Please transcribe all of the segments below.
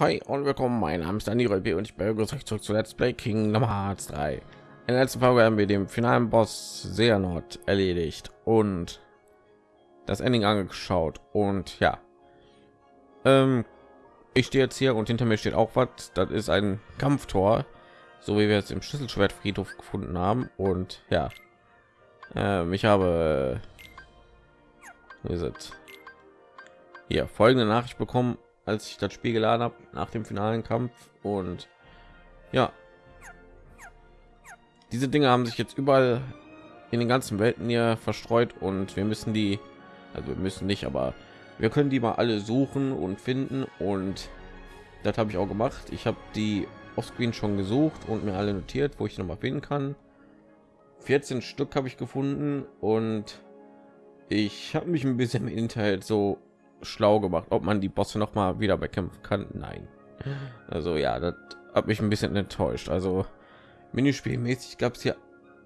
Hi und willkommen. Mein Name ist Dani Röbi und ich begrüße euch zurück zu Let's Play Kingdom Hearts 3. In der letzten Folge haben wir den finalen Boss Seanort erledigt und das Ending angeschaut. Und ja, ähm, ich stehe jetzt hier und hinter mir steht auch was. Das ist ein Kampftor, so wie wir es im Schlüsselschwertfriedhof gefunden haben. Und ja, ähm, ich habe wie ist es? hier folgende Nachricht bekommen als ich das Spiel geladen habe nach dem finalen Kampf und ja, diese Dinge haben sich jetzt überall in den ganzen Welten hier verstreut und wir müssen die, also wir müssen nicht, aber wir können die mal alle suchen und finden und das habe ich auch gemacht. Ich habe die offscreen schon gesucht und mir alle notiert, wo ich noch mal finden kann. 14 Stück habe ich gefunden und ich habe mich ein bisschen im Internet so schlau gemacht, ob man die Bosse noch mal wieder bekämpfen kann. Nein. Also ja, das hat mich ein bisschen enttäuscht. Also Minispielmäßig gab es hier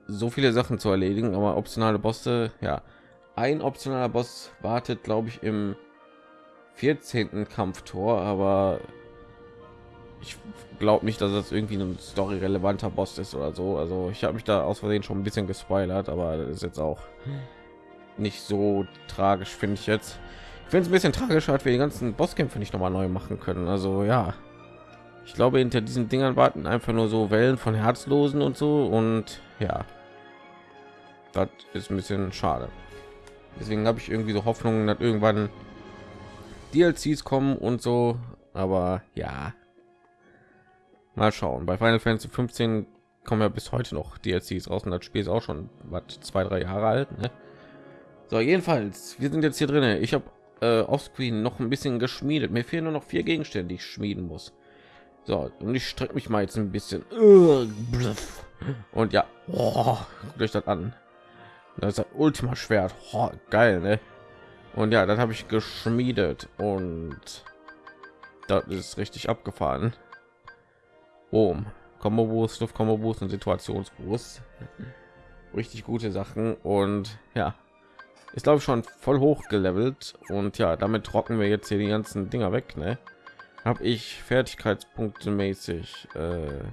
so viele Sachen zu erledigen, aber optionale Bosse, ja, ein optionaler Boss wartet, glaube ich, im 14. Kampftor, aber ich glaube nicht, dass das irgendwie ein story relevanter Boss ist oder so. Also ich habe mich da aus Versehen schon ein bisschen gespoilert, aber das ist jetzt auch nicht so tragisch, finde ich jetzt finde es ein bisschen tragisch, hat wir die ganzen Bosskämpfe nicht noch mal neu machen können. Also ja, ich glaube, hinter diesen Dingern warten einfach nur so Wellen von Herzlosen und so und ja, das ist ein bisschen schade. Deswegen habe ich irgendwie so Hoffnungen, dass irgendwann DLCs kommen und so. Aber ja, mal schauen. Bei Final Fantasy 15 kommen ja bis heute noch DLCs raus und das Spiel ist auch schon was zwei drei Jahre alt. Ne? So jedenfalls, wir sind jetzt hier drin. Ich habe äh, offscreen noch ein bisschen geschmiedet. Mir fehlen nur noch vier Gegenstände, die ich schmieden muss. So, und ich strecke mich mal jetzt ein bisschen. Und ja, oh, durch das an. Das ist das Ultima Schwert. Oh, geil, ne? Und ja, das habe ich geschmiedet und das ist richtig abgefahren. Boom. Combo Boost, Luft Combo Boost und Situationsboost. Richtig gute Sachen und ja, ist glaube ich schon voll hoch gelevelt und ja damit trocken wir jetzt hier die ganzen dinger weg ne? habe ich fertigkeitspunkte mäßig äh,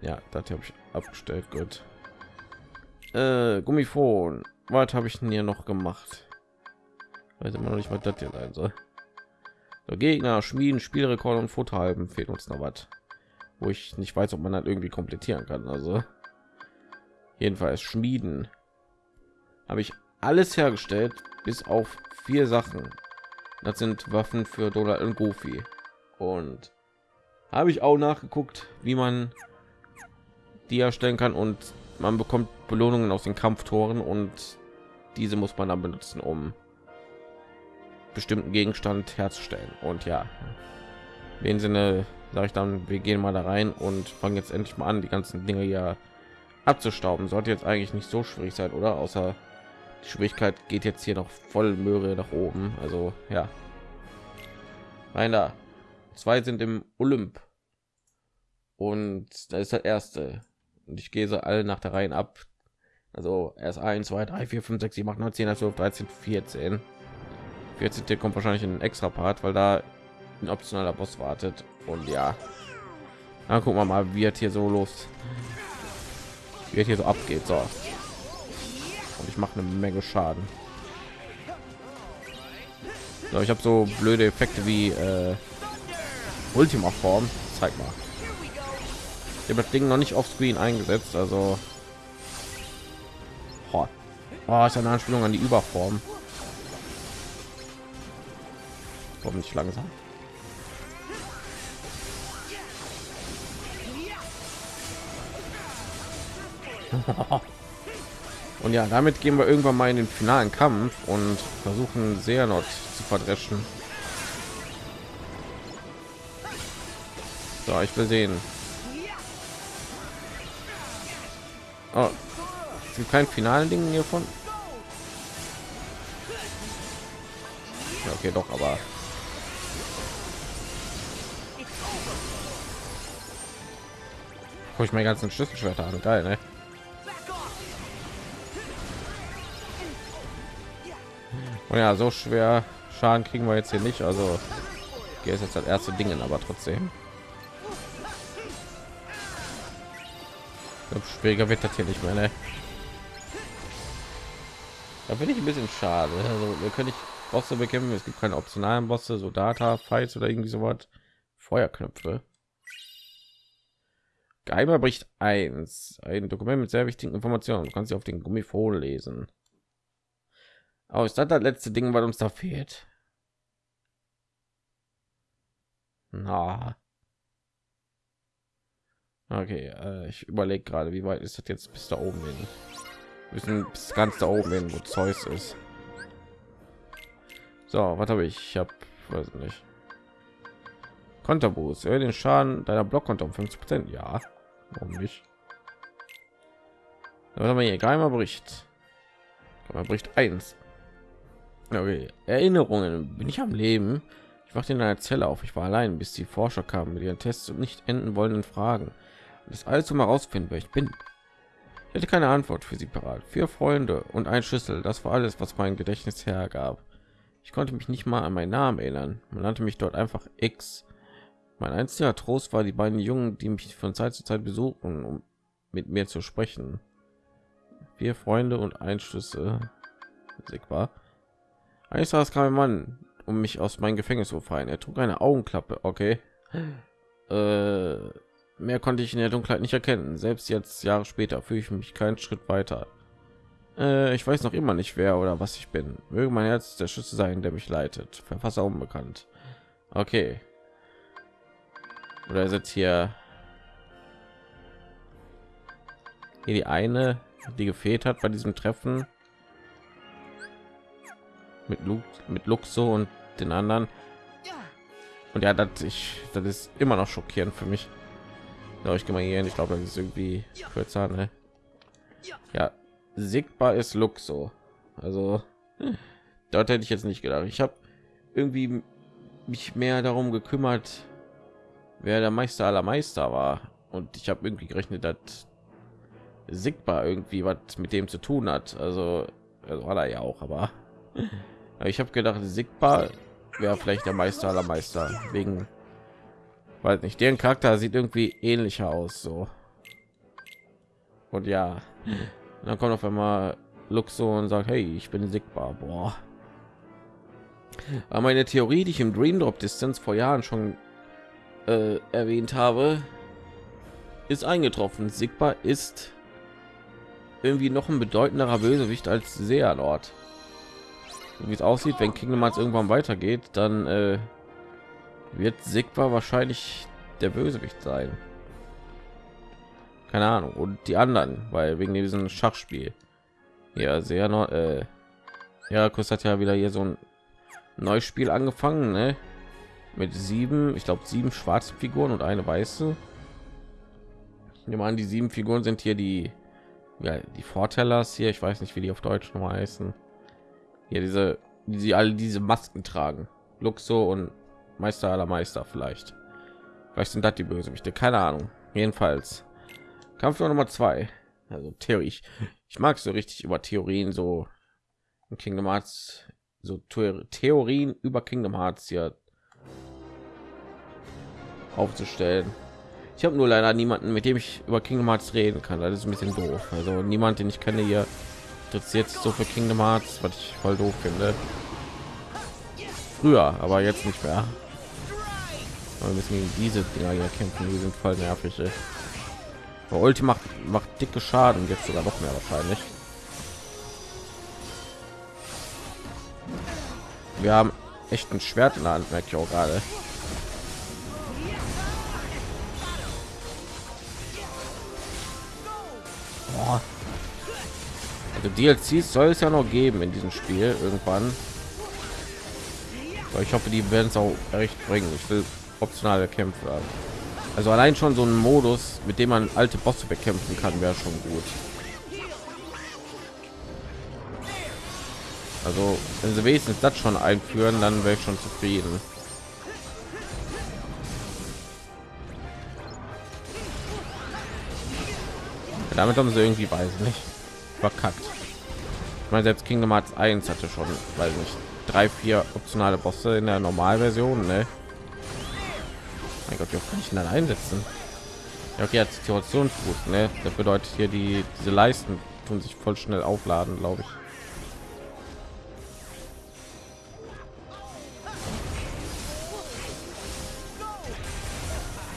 ja das habe ich abgestellt gut. Äh, gummifon was habe ich denn hier noch gemacht? Weiß immer noch nicht was das hier sein soll. So, gegner schmieden spielrekord und futterhalben. Fehlt uns noch was. Wo ich nicht weiß ob man das irgendwie komplettieren kann also. Jedenfalls schmieden. Habe ich alles hergestellt, bis auf vier Sachen. Das sind Waffen für Donald und Goofy. Und habe ich auch nachgeguckt, wie man die erstellen kann und man bekommt Belohnungen aus den Kampftoren und diese muss man dann benutzen, um bestimmten Gegenstand herzustellen. Und ja, in dem Sinne sage ich dann, wir gehen mal da rein und fangen jetzt endlich mal an, die ganzen Dinge ja abzustauben. Sollte jetzt eigentlich nicht so schwierig sein, oder? Außer die Schwierigkeit geht jetzt hier noch voll Möhre nach oben. Also ja. Einer, zwei sind im Olymp und da ist der erste und ich gehe so alle nach der Reihe ab. Also erst 1, 2, 3, 4, 5, 6, 7, 8, 9, 10, 12, 13, 14. 14. kommt wahrscheinlich ein extra Part, weil da ein optionaler Boss wartet. Und ja, dann gucken wir mal, wie es hier so los, wie es hier so abgeht. So, und ich mache eine Menge Schaden. So, ich habe so blöde Effekte wie äh, Ultima Form. Zeig mal. Ich habe das Ding noch nicht auf Screen eingesetzt, also oh. Oh, ist eine Anspielung an die Überform. Warum nicht langsam? Und ja, damit gehen wir irgendwann mal in den finalen Kampf und versuchen sehr noch zu verdreschen. So, ich will sehen. Oh, es gibt kein finalen Ding hiervon. Ja, okay, doch, aber guck ich mir ganzen Schlüsselschwerter an, geil, ne? Und ja, so schwer Schaden kriegen wir jetzt hier nicht. Also Okay, ist jetzt das erste Dingen, aber trotzdem. Schwieriger wird das hier nicht mehr. Ne? Da finde ich ein bisschen schade. Also wir können nicht Bosse bekämpfen. Es gibt keine optionalen Bosse, so Data, Fights oder irgendwie so was. Feuerknöpfe. Geimer bricht eins. Ein Dokument mit sehr wichtigen Informationen. Du kannst sie auf den Gummifon lesen. Aber ist das das letzte Ding, was uns da fehlt? Na. Okay, äh, ich überlege gerade, wie weit ist das jetzt bis da oben hin? Wir müssen bis ganz da oben hin, wo Zeus ist. So, was habe ich? Ich habe, weiß nicht. Konterboost, den Schaden deiner Blockkonto um 50 Prozent. Ja, warum nicht? Was haben wir hier? Geheimer Bericht. Geheimer Bericht 1. Okay. Erinnerungen. Bin ich am Leben? Ich wachte in einer Zelle auf. Ich war allein, bis die Forscher kamen mit ihren Tests und nicht enden wollenden Fragen. Und das alles um herausfinden, wer ich bin. Ich hatte keine Antwort für sie parat. Vier Freunde und ein Schlüssel. Das war alles, was mein Gedächtnis hergab. Ich konnte mich nicht mal an meinen Namen erinnern. Man nannte mich dort einfach X. Mein einziger Trost war die beiden Jungen, die mich von Zeit zu Zeit besuchen, um mit mir zu sprechen. Vier Freunde und ein Schlüssel. Sigma. Eines Tages kam ein Mann, um mich aus meinem Gefängnis zu befreien. Er trug eine Augenklappe. Okay. Äh, mehr konnte ich in der Dunkelheit nicht erkennen. Selbst jetzt, Jahre später, fühle ich mich keinen Schritt weiter. Äh, ich weiß noch immer nicht, wer oder was ich bin. Möge mein Herz der Schlüssel sein, der mich leitet. Verfasser unbekannt. Okay. Oder ist jetzt hier hier die eine, die gefehlt hat bei diesem Treffen mit Lu mit Luxo und den anderen. Und ja, das ich das ist immer noch schockierend für mich. Ja, ich gehe mal hier hin. Ich glaube, das ist irgendwie kürzer. Ne? Ja, Sigbar ist Luxo. Also dort hätte ich jetzt nicht gedacht. Ich habe irgendwie mich mehr darum gekümmert, wer der Meister aller Meister war. Und ich habe irgendwie gerechnet, dass Sigbar irgendwie was mit dem zu tun hat. Also, also war er ja auch, aber ich habe gedacht, Sigbar wäre vielleicht der Meister aller Meister wegen, weiß nicht, deren Charakter sieht irgendwie ähnlicher aus so. Und ja, dann kommt auf einmal Luxo und sagt, hey, ich bin Sigbar. Boah. Aber meine Theorie, die ich im Dream Drop Distanz vor Jahren schon äh, erwähnt habe, ist eingetroffen. Sigbar ist irgendwie noch ein bedeutenderer Bösewicht als Sealord. Wie es aussieht, wenn Kingdom Hearts irgendwann weitergeht, dann äh, wird Sigbar wahrscheinlich der Bösewicht sein. Keine ahnung. Und die anderen weil wegen diesem schachspiel. Ja sehr noch äh, ja kurs hat ja wieder hier so ein neues spiel angefangen ne? mit sieben ich glaube sieben schwarzen figuren und eine weiße. Ich nehme an die sieben figuren sind hier die ja die vorteilers hier. Ich weiß nicht wie die auf deutsch noch heißen hier diese die sie alle diese masken tragen luxo und meister aller meister vielleicht vielleicht sind das die bösewichte keine ahnung jedenfalls Kampf Nummer zwei. Also Theorie. Ich, ich mag so richtig über Theorien so in Kingdom Hearts so Theorien über Kingdom Hearts hier aufzustellen. Ich habe nur leider niemanden, mit dem ich über Kingdom Hearts reden kann. Das ist ein bisschen doof. Also niemand, den ich kenne hier interessiert sich so für Kingdom Hearts, was ich voll doof finde. Früher, aber jetzt nicht mehr. Aber wir müssen gegen diese Dinger hier kämpfen. Die sind voll nervig. Ey. Ulti macht, macht dicke Schaden, jetzt sogar noch mehr wahrscheinlich. Wir haben echt ein Schwert in der Hand, merke ich auch gerade. Also DLCs soll es ja noch geben in diesem Spiel irgendwann. Aber ich hoffe, die werden es auch recht bringen. Ich will optionale Kämpfe haben. Also allein schon so ein Modus, mit dem man alte Bosse bekämpfen kann, wäre schon gut. Also wenn sie wenigstens das schon einführen, dann wäre ich schon zufrieden. Damit haben sie irgendwie weiß nicht verkackt. Ich meine selbst Kingdom Hearts 1 hatte schon, weiß nicht, drei, vier optionale Bosse in der Normalversion, ne? Mein Gott, wie kann ich ihn dann einsetzen? Ja, okay, hat Situationsfuß, ne? Das bedeutet hier die diese Leisten tun sich voll schnell aufladen, glaube ich.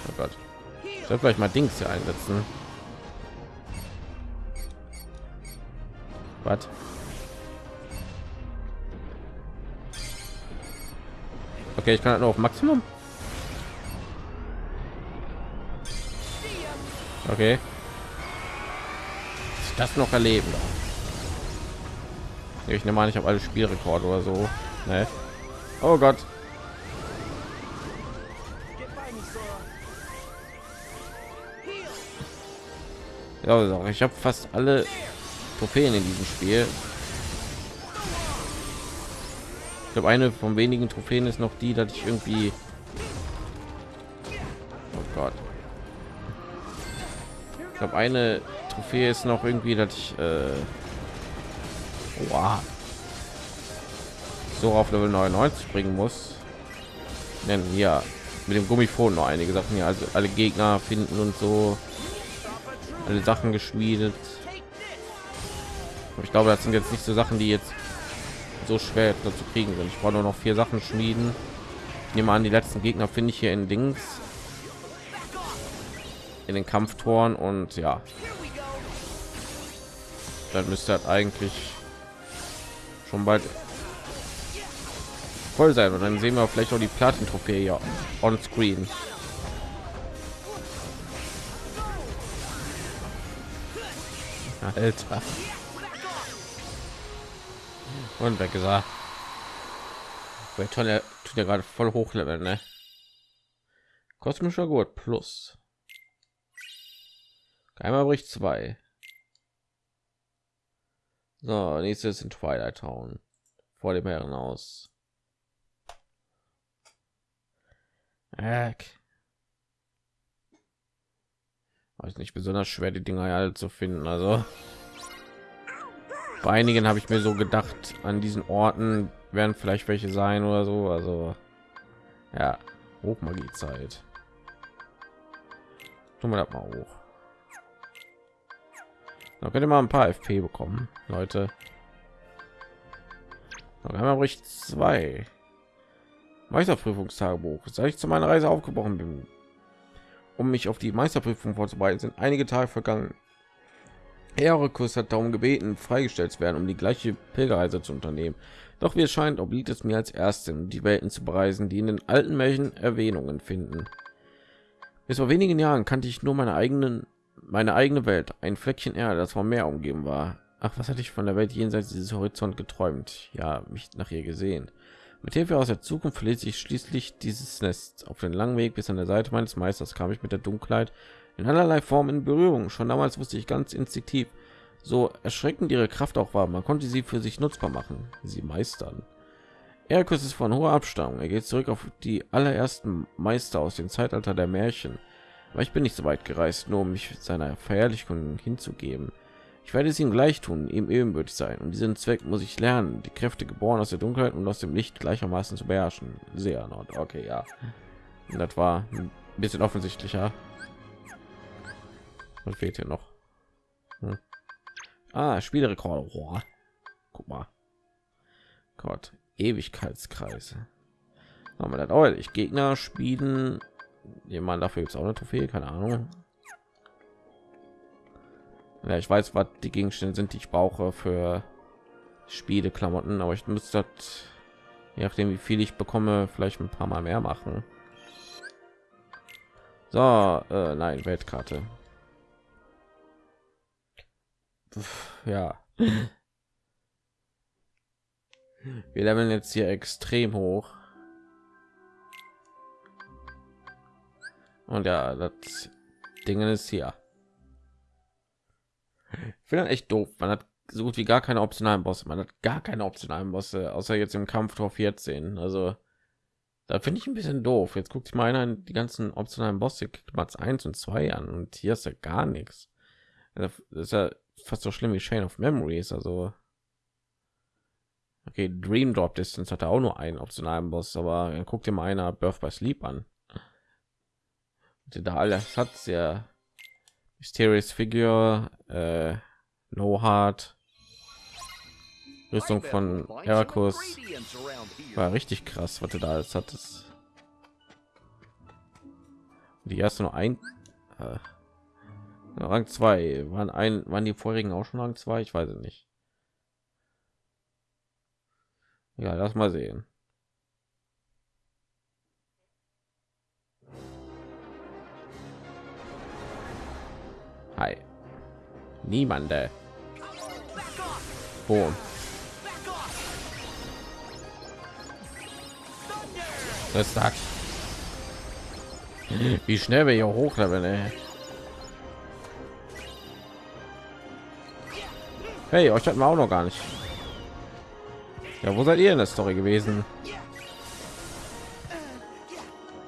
Oh Gott. Ich soll vielleicht mal Dings hier einsetzen. Was? Okay, ich kann halt nur auf Maximum. Okay. Das noch erleben. Ich nehme an, ich habe alle Spielrekorde oder so. Ne? Oh Gott. Ja, ich habe fast alle Trophäen in diesem Spiel. Ich glaube, eine von wenigen Trophäen ist noch die, dass ich irgendwie. Oh Gott. Ich glaube, eine Trophäe ist noch irgendwie, dass ich äh, wow. so auf Level 99 bringen muss. Denn ja, mit dem Gummifon noch einige Sachen hier, also alle Gegner finden und so alle Sachen geschmiedet. Aber ich glaube, das sind jetzt nicht so Sachen, die jetzt so schwer dazu kriegen sind. Ich brauche nur noch vier Sachen schmieden. Ich nehme an, die letzten Gegner finde ich hier in Dings in den Kampftoren und ja, dann müsste halt eigentlich schon bald voll sein und dann sehen wir vielleicht auch die Platin-Trophäe ja on Screen. Alter. Und weg gesagt. Toll, tut ja gerade voll hochleveln, ne? Kosmischer Gurt plus. Einmal bricht zwei. So, nächstes in Twilight Town. Vor dem Herrenhaus. Eck. Weiß nicht besonders schwer, die Dinger halt zu finden. Also bei einigen habe ich mir so gedacht, an diesen Orten werden vielleicht welche sein oder so. Also ja, Hochmagie-Zeit. Tun wir das mal hoch. Da könnt ihr mal ein paar FP bekommen, Leute. Noch einmal bricht zwei. Meisterprüfungstagebuch. Seit ich zu meiner Reise aufgebrochen bin, um mich auf die Meisterprüfung vorzubereiten, sind einige Tage vergangen. Erekus hat darum gebeten, freigestellt zu werden, um die gleiche Pilgerreise zu unternehmen. Doch wie es scheint, obliegt es mir als Erstin, die Welten zu bereisen, die in den alten Märchen Erwähnungen finden. Bis vor wenigen Jahren kannte ich nur meine eigenen meine eigene Welt, ein Fleckchen Erde, das vom Meer umgeben war. Ach, was hatte ich von der Welt jenseits dieses Horizont geträumt? Ja, mich nach ihr gesehen. Mit Hilfe aus der Zukunft verließ ich schließlich dieses Nest. Auf den langen Weg bis an der Seite meines Meisters kam ich mit der Dunkelheit in allerlei Formen in Berührung. Schon damals wusste ich ganz instinktiv, so erschreckend ihre Kraft auch war, man konnte sie für sich nutzbar machen, sie meistern. Erkus ist von hoher Abstammung. Er geht zurück auf die allerersten Meister aus dem Zeitalter der Märchen. Aber ich bin nicht so weit gereist, nur um mich seiner Verherrlichung hinzugeben. Ich werde es ihm gleich tun, ihm ebenbürtig sein. Und diesen Zweck muss ich lernen, die Kräfte geboren aus der Dunkelheit und aus dem Licht gleichermaßen zu beherrschen. Sehr not. Okay, ja. Das war ein bisschen offensichtlicher. Und fehlt hier noch. Hm. Ah, Spielrekord. Oh. Guck mal. Gott, Ewigkeitskreise. Haben wir das auch? Ich Gegner spielen jemand dafür gibt es auch eine Trophäe, keine Ahnung. Ja, ich weiß, was die Gegenstände sind, die ich brauche für Spiele, Klamotten, aber ich müsste das, je nachdem wie viel ich bekomme, vielleicht ein paar Mal mehr machen. So, äh, nein, Weltkarte. Ja. Wir leveln jetzt hier extrem hoch. Und ja, das Ding ist hier. Ich finde echt doof. Man hat so gut wie gar keine optionalen Bosse. Man hat gar keine optionalen Bosse, außer jetzt im Kampf Tor 14. Also da finde ich ein bisschen doof. Jetzt guckt sich mal einer die ganzen optionalen Bosse Platz 1 und 2 an und hier ist ja gar nichts. Das ist ja fast so schlimm wie Chain of Memories. Also okay, Dream Drop Distance hat auch nur einen optionalen Boss, aber guckt dir mal einer Birth by Sleep an. da alles hat sehr mysterious figure äh, no hard Rüstung von Heracus war richtig krass, was du da alles hat. Es die erste nur ein äh, Rang 2 waren ein waren die vorigen auch schon Rang 2, ich weiß es nicht. Ja, lass mal sehen. Hi. Niemande. Boom. Das sagt. Wie schnell wir hier hochleveln, ey. Hey, euch hatten wir auch noch gar nicht. Ja, wo seid ihr in der Story gewesen?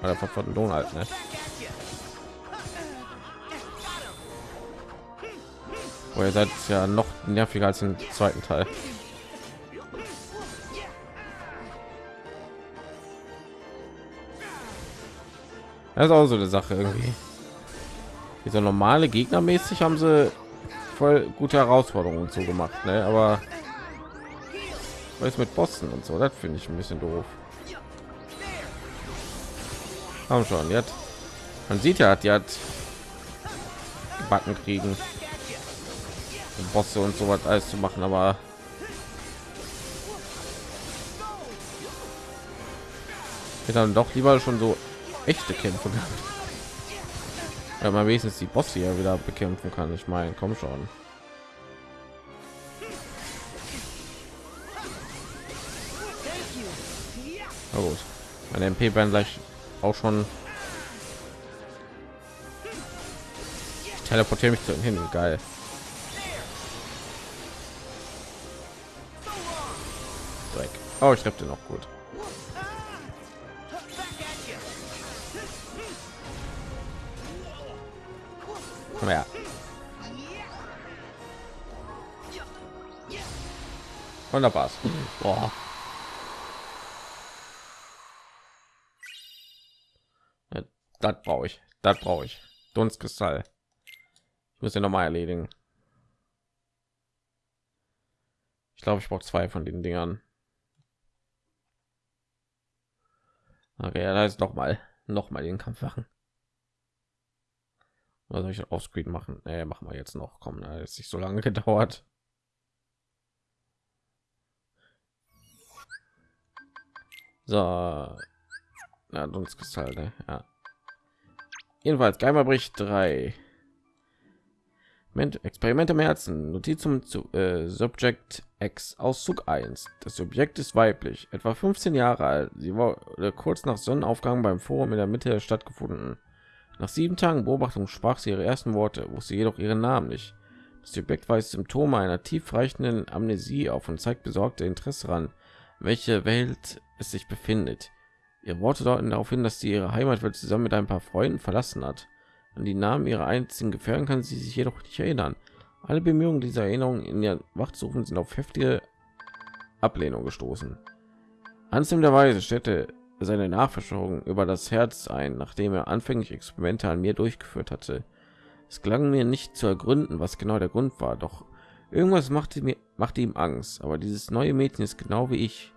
Oder von Lohn halt, ne? Oh, ihr seid ja noch nerviger als im zweiten Teil. Das ist auch so eine Sache irgendwie. Diese normale Gegner mäßig haben sie voll gute Herausforderungen zu gemacht, ne? Aber was mit Bossen und so, das finde ich ein bisschen doof. Haben schon, jetzt. Man sieht ja, die hat Backen kriegen, Bosse und so was alles zu machen, aber ich dann doch lieber schon so echte Kämpfe gehabt. Ja, man wenigstens die Bosse ja wieder bekämpfen kann. Ich meine, komm schon. Na gut. Meine MP werden gleich auch schon. Ich teleportiere mich zu hin. Geil. Dreck. Oh, ich treffe noch gut. Und da war's. Boah. Das brauche ich. Das brauche ich. Dunstkristall. Ich muss ja noch mal erledigen. Ich glaube, ich brauche zwei von den Dingern. Okay, da ist noch mal noch mal den Kampf machen. Was soll ich auf Screen machen? Nee, machen wir jetzt noch. Kommen, ist nicht so lange gedauert. So, ja, Dunstkristall, ne? ja. Jedenfalls Geimerbericht 3. Experimente im Herzen. Notiz zum zu, äh, Subject X Auszug 1. Das Subjekt ist weiblich, etwa 15 Jahre alt. Sie wurde kurz nach Sonnenaufgang beim Forum in der Mitte der Stadt gefunden. Nach sieben Tagen Beobachtung sprach sie ihre ersten Worte, wusste jedoch ihren Namen nicht. Das Subjekt weist Symptome einer tiefreichenden Amnesie auf und zeigt besorgte Interesse daran, welche Welt es sich befindet. Ihre Worte deuten darauf hin, dass sie ihre Heimatwelt zusammen mit ein paar Freunden verlassen hat. An die Namen ihrer einzigen Gefährten kann sie sich jedoch nicht erinnern. Alle Bemühungen dieser Erinnerung in ihr Wachsuchen sind auf heftige Ablehnung gestoßen. Anselm der Weise stellte seine Nachforschung über das Herz ein, nachdem er anfänglich Experimente an mir durchgeführt hatte. Es gelang mir nicht zu ergründen, was genau der Grund war, doch irgendwas machte mir machte ihm Angst. Aber dieses neue Mädchen ist genau wie ich.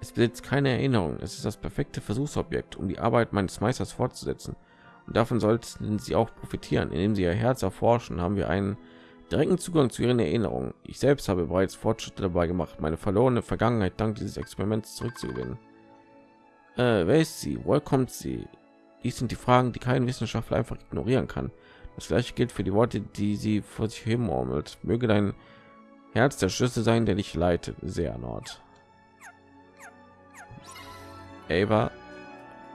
Es besitzt keine Erinnerung. Es ist das perfekte Versuchsobjekt, um die Arbeit meines Meisters fortzusetzen. Und davon sollten sie auch profitieren, indem sie ihr Herz erforschen. Haben wir einen direkten Zugang zu ihren Erinnerungen. Ich selbst habe bereits Fortschritte dabei gemacht, meine verlorene Vergangenheit dank dieses Experiments zurückzugewinnen. Äh, wer ist sie? Woher kommt sie? Dies sind die Fragen, die kein Wissenschaftler einfach ignorieren kann. Das gleiche gilt für die Worte, die sie vor sich hin murmelt. Möge dein Herz der Schlüssel sein, der dich leitet. Sehr Nord. Ava,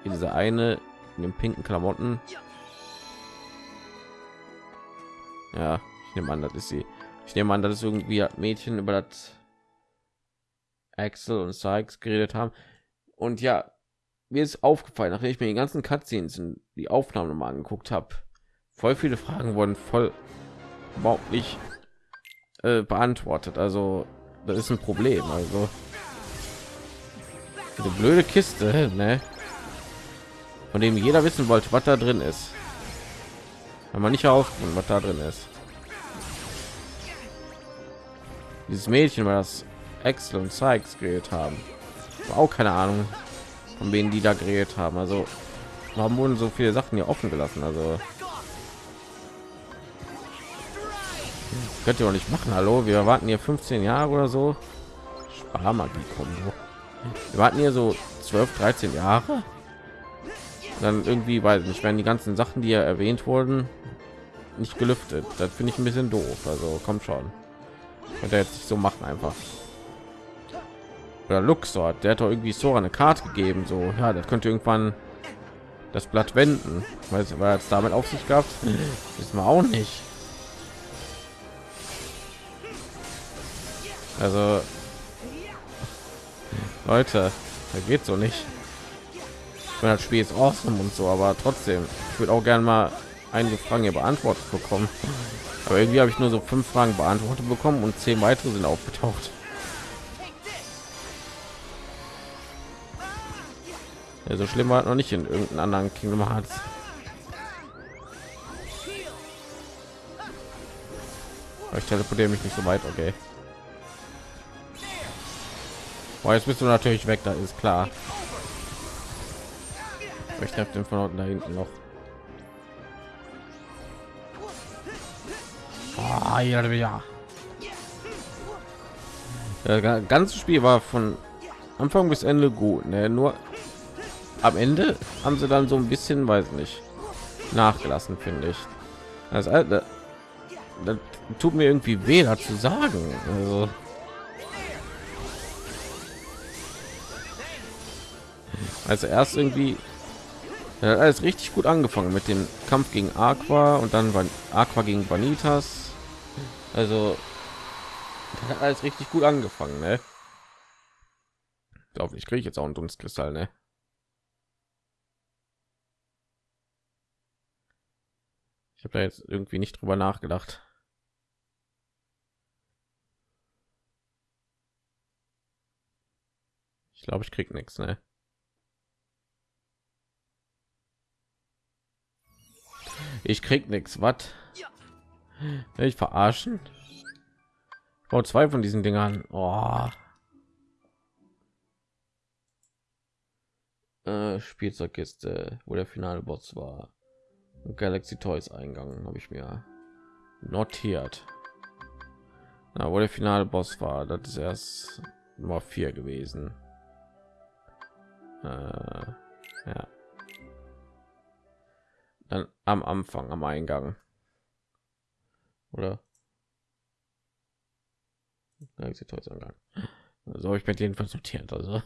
diese eine in den pinken Klamotten. Ja, ich nehme an, das ist sie. Ich nehme an, das ist irgendwie Mädchen über das Axel und Sykes geredet haben. Und ja, mir ist aufgefallen, nachdem ich mir die ganzen Cutscenes in die Aufnahmen mal angeguckt habe, voll viele Fragen wurden voll überhaupt nicht äh, beantwortet. Also das ist ein Problem. Also diese blöde Kiste, ne? von dem jeder wissen wollte, was da drin ist. wenn man nicht herausfinden was da drin ist. Dieses mädchen war das Excel und Sykes geredet haben. War auch keine ahnung von wen die da geredet haben. Also warum wurden so viele sachen hier offen gelassen? Also könnt ihr auch nicht machen. Hallo wir warten hier 15 jahre oder so. Sparmagie kombo wir warten hier so 12 13 jahre. Dann irgendwie weil nicht werden die ganzen sachen die ja erwähnt wurden nicht gelüftet. Das finde ich ein bisschen doof. Also kommt schon. Und jetzt nicht so machen einfach. Oder Luxor der hat doch irgendwie so eine Karte gegeben so. Ja das könnte irgendwann das Blatt wenden. Weil es war jetzt damit auf sich gehabt ist man auch nicht. Also Leute da geht so nicht. Wenn das Spiel ist awesome und so aber trotzdem ich würde auch gerne mal einige Fragen hier beantwortet bekommen. Aber irgendwie habe ich nur so fünf Fragen beantwortet bekommen und zehn weitere sind aufgetaucht. Ja, so schlimm war noch nicht in irgendeinem anderen Kingdom Hearts. Ich teleportiere mich nicht so weit okay Boah, jetzt bist du natürlich weg da ist klar ich treffe den von unten da hinten noch ja, ja. Das ganze Spiel war von Anfang bis Ende gut, ne? Nur am Ende haben sie dann so ein bisschen, weiß nicht, nachgelassen, finde ich. Das, das, das tut mir irgendwie weh, dazu sagen. Also, also erst irgendwie ja, alles richtig gut angefangen mit dem Kampf gegen Aqua und dann war Aqua gegen Vanitas. Also hat alles richtig gut angefangen, ne? Glaube ich, kriege ich jetzt auch einen Dunstkristall, ne? Ich habe da jetzt irgendwie nicht drüber nachgedacht. Ich glaube, ich krieg nichts, ne? Ich krieg nichts. Was? Ich verarschen. Ich zwei von diesen Dingern. Oh. Äh, Spielzeugkiste, wo der finale Boss war. Galaxy Toys Eingang habe ich mir notiert. Na, wo der finale Boss war, das ist erst Nummer vier gewesen. Äh, ja dann am Anfang am Eingang. Oder? So ich mit jedenfalls notiert also.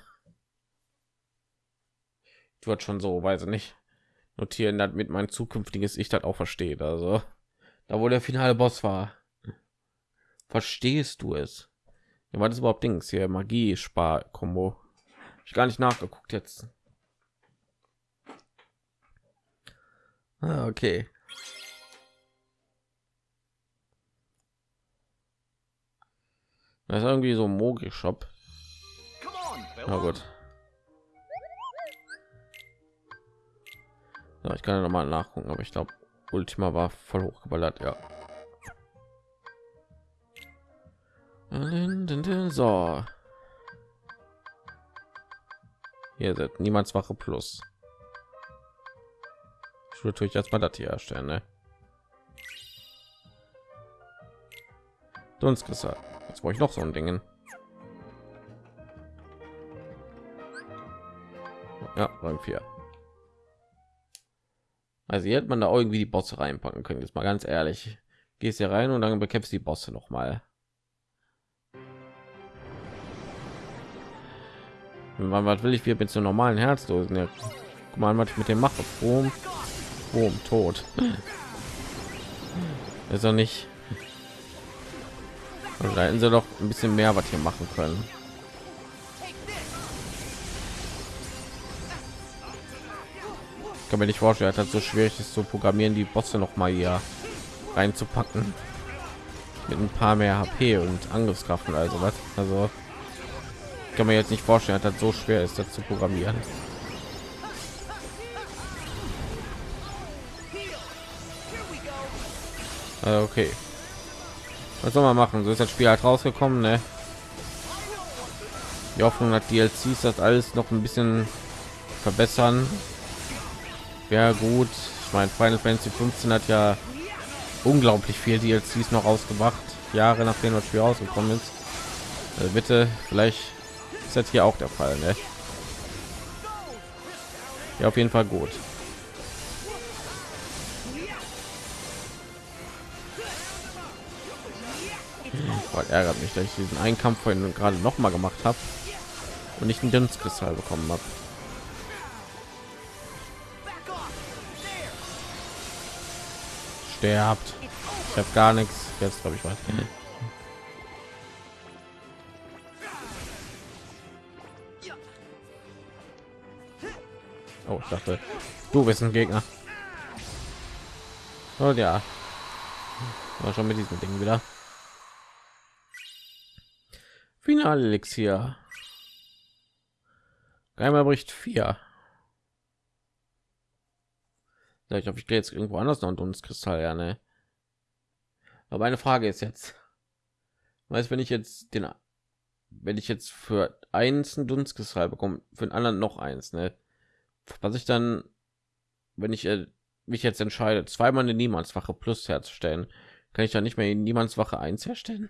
Ich würde schon so weiß nicht notieren damit mein zukünftiges ich das auch versteht also. Da wo der finale boss war. Verstehst du es? Ja, war das überhaupt dings hier? Magie spar kombo ich gar nicht nachgeguckt jetzt Ah, okay. Das ist irgendwie so Mogi Shop. Na gut. Ja, ich kann ja noch mal nachgucken, aber ich glaube, Ultima war voll hochgeballert, ja. So. Hier sind niemands Wache plus natürlich erstmal das hier erstellen ne? gesagt jetzt brauche ich noch so ein dingen. Ja rang 4 also hier hätte man da irgendwie die bosse reinpacken können jetzt mal ganz ehrlich. Gehst hier rein und dann bekämpfst die bosse noch mal. Was will ich wir mit so normalen herzlosen ja, guck mal was ich mit dem mache. Boom. Boom, tot. Ist er nicht. da hätten sie doch ein bisschen mehr was hier machen können. Ich kann mir nicht vorstellen, dass so schwierig ist zu programmieren, die Bosse noch mal hier reinzupacken mit ein paar mehr HP und Angriffskraft und also was. Also kann mir jetzt nicht vorstellen, dass das so schwer ist, das zu programmieren. Äh, okay. Was soll man machen? So ist das Spiel halt rausgekommen, ne? Die Hoffnung hat DLCs das alles noch ein bisschen verbessern. Wäre gut. Ich meine, Final Fantasy 15 hat ja unglaublich viel DLCs noch ausgemacht, Jahre nachdem das Spiel rausgekommen ist. Also bitte, vielleicht ist das hier auch der Fall, ne? Ja, auf jeden Fall gut. Boah, ärgert mich, dass ich diesen einen Kampf vorhin gerade noch mal gemacht habe und nicht einen Dunstkristall bekommen habe. Sterbt. Ich habe gar nichts. Jetzt glaube ich was. Oh, ich dachte, du bist ein Gegner. Und ja, schon mit diesem Ding wieder. Finale Elixier. Einmal bricht vier. Ja, ich hoffe, ich gehe jetzt irgendwo anders noch ein Dunstkristall, ja, ne? Aber eine Frage ist jetzt, weiß, wenn ich jetzt den, wenn ich jetzt für eins ein Dunstkristall bekomme, für den anderen noch eins, ne? Was ich dann, wenn ich äh, mich jetzt entscheide, zweimal eine Niemandswache plus herzustellen, kann ich dann nicht mehr in Niemandswache eins herstellen?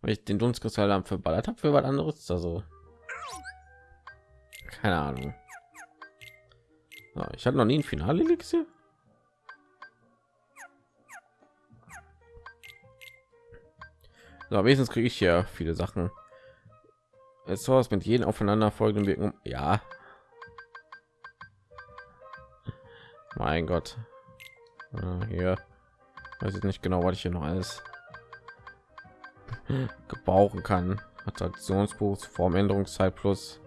Weil ich den Dunstkristall dann verballert habe für was anderes. Also keine Ahnung. Ich hatte noch nie ein Finale Elixier. So, wenigstens kriege ich ja viele Sachen. Es war mit jedem aufeinander folgenden Wirkung. Ja. Mein Gott. Ja, hier weiß ich nicht genau, was ich hier noch alles gebrauchen kann. Attraktionsbuch Formänderungszeit plus.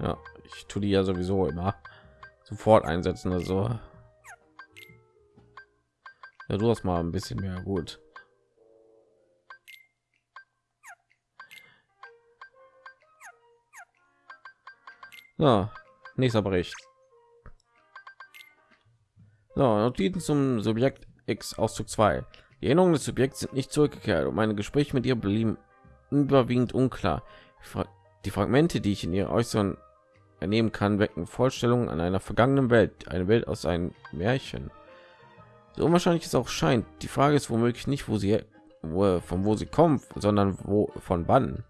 Ja, ich tue die ja sowieso immer sofort einsetzen. Also ja, du hast mal ein bisschen mehr gut. So, nächster Bericht. So, Notizen zum Subjekt X Auszug 2. Die Erinnerungen des Subjekts sind nicht zurückgekehrt und meine Gespräche mit ihr blieben überwiegend unklar. Die Fragmente, die ich in ihr Äußeren ernehmen kann, wecken Vorstellungen an einer vergangenen Welt, eine Welt aus einem Märchen. So unwahrscheinlich es auch scheint, die Frage ist womöglich nicht, wo sie, wo, von wo sie kommt, sondern wo, von wann.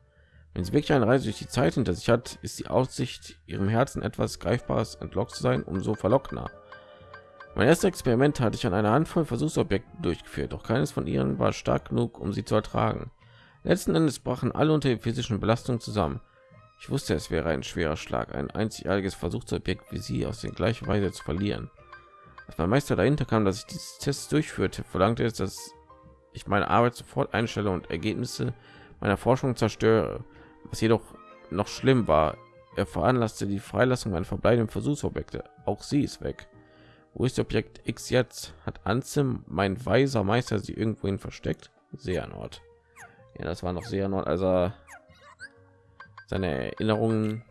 Wenn sie wirklich eine Reise durch die Zeit hinter sich hat, ist die Aussicht, ihrem Herzen etwas Greifbares entlockt zu sein, umso verlockender. Mein erstes Experiment hatte ich an einer Handvoll Versuchsobjekten durchgeführt, doch keines von ihnen war stark genug, um sie zu ertragen. Letzten Endes brachen alle unter der physischen Belastung zusammen. Ich wusste, es wäre ein schwerer Schlag, ein einzigartiges Versuchsobjekt wie sie aus der gleichen Weise zu verlieren. Als mein Meister dahinter kam, dass ich dieses Test durchführte, verlangte es, dass ich meine Arbeit sofort einstelle und Ergebnisse meiner Forschung zerstöre. Was jedoch noch schlimm war, er veranlasste die Freilassung meiner verbleibenden Versuchsobjekte. Auch sie ist weg. Wo ist Objekt X jetzt? Hat Anzim, mein weiser Meister, sie irgendwohin versteckt? Sehr Nord. Ja, das war noch sehr Nord, also seine Erinnerungen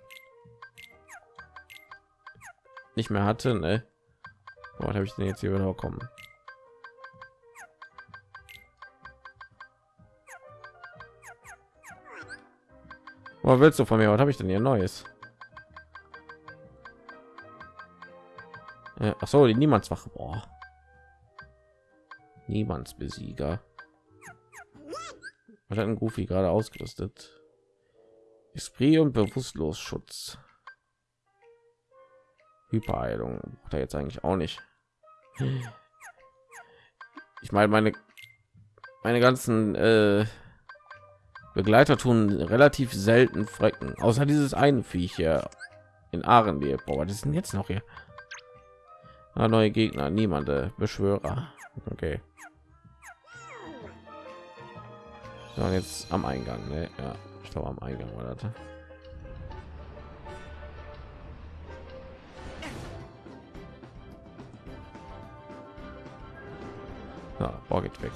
nicht mehr hatte. Ne? Was habe ich denn jetzt hier wieder bekommen? Was willst du von mir? Was habe ich denn hier Neues? Äh, ach so, die Niemandswache. Boah. Niemandsbesieger. Was hat ein Goofy gerade ausgerüstet? Esprit und Bewusstlos-Schutz. Hyperheilung braucht er jetzt eigentlich auch nicht. Ich meine, meine meine ganzen äh, Begleiter tun relativ selten Frecken, außer dieses einen Viech hier in Aaren, die Boah, das sind jetzt noch hier. Ah, neue Gegner, niemand, äh, Beschwörer. Okay. Ja, jetzt am Eingang, ne? Ja, ich glaube am Eingang war das. Ja, boah, geht weg.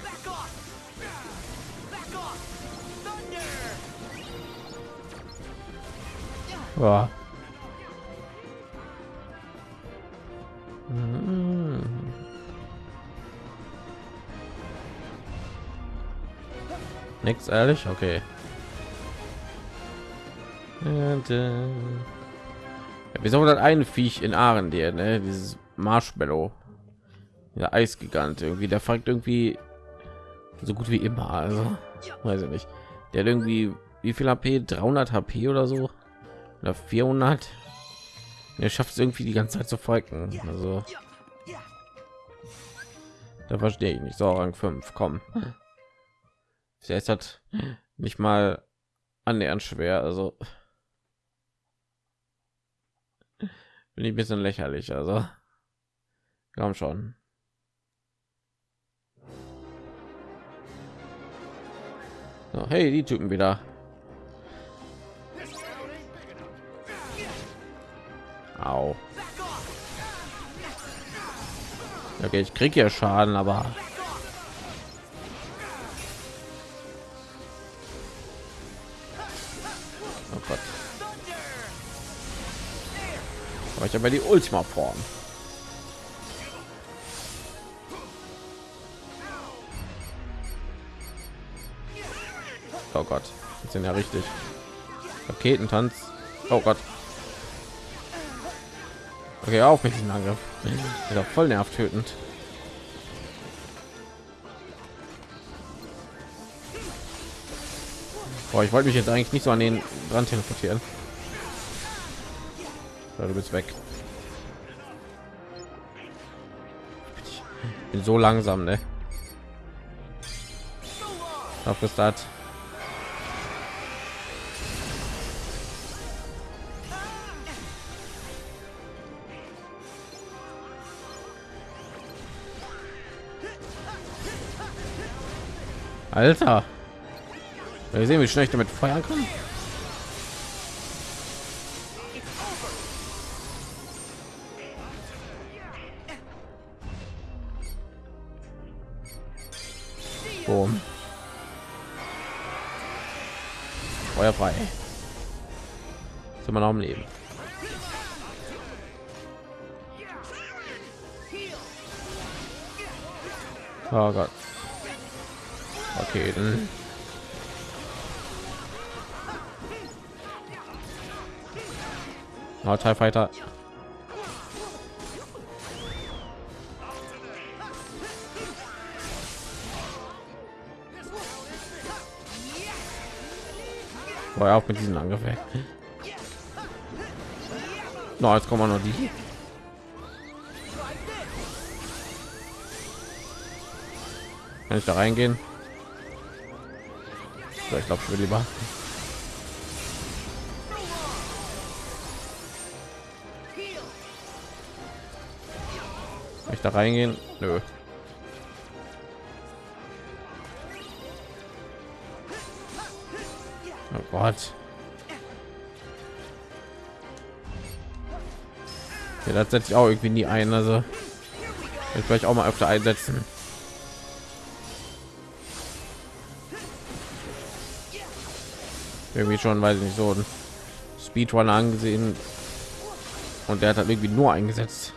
Ja. Mm. Nix ehrlich, okay. Und, äh, wieso hat ein Viech in Ahren dir, ne? Dieses Marshmallow, der Eisgigant, irgendwie, der fragt irgendwie so gut wie immer, also weiß ich nicht. Der hat irgendwie wie viel HP, 300 HP oder so oder 400. Er schafft es irgendwie die ganze Zeit zu folgen, also da verstehe ich nicht. So Rang 5, komm. Jetzt hat nicht mal annähernd schwer, also bin ich ein bisschen lächerlich, also komm schon. So, hey, die Typen wieder. Au. Okay, ich krieg ja Schaden, aber oh Gott. Aber ich habe die Ultima Form. Oh Gott, sind ja richtig. Raketentanz. Oh Gott. Okay, auf mit diesem Angriff. Ist doch voll nervtötend. Boah, ich wollte mich jetzt eigentlich nicht so an den dran teleportieren. Ja, du bist weg. Ich bin so langsam, ne? Auf ist das. Alter. Wir sehen, wie schnell ich damit feuern kann. Boom. Feuer frei. Sind wir noch am Leben. Oh Gott. Okay, dann. Oh, TIE Fighter. Boah, auch mit diesen Angriff. No, jetzt kommen wir noch die. Kann ich da reingehen? Ich glaube, ich will lieber. ich da reingehen? Nö. Oh Gott. Ja, das setze ich auch irgendwie nie ein. Also ich vielleicht auch mal öfter einsetzen. Irgendwie schon weiß ich nicht so ein Speedrunner angesehen und der hat halt irgendwie nur eingesetzt.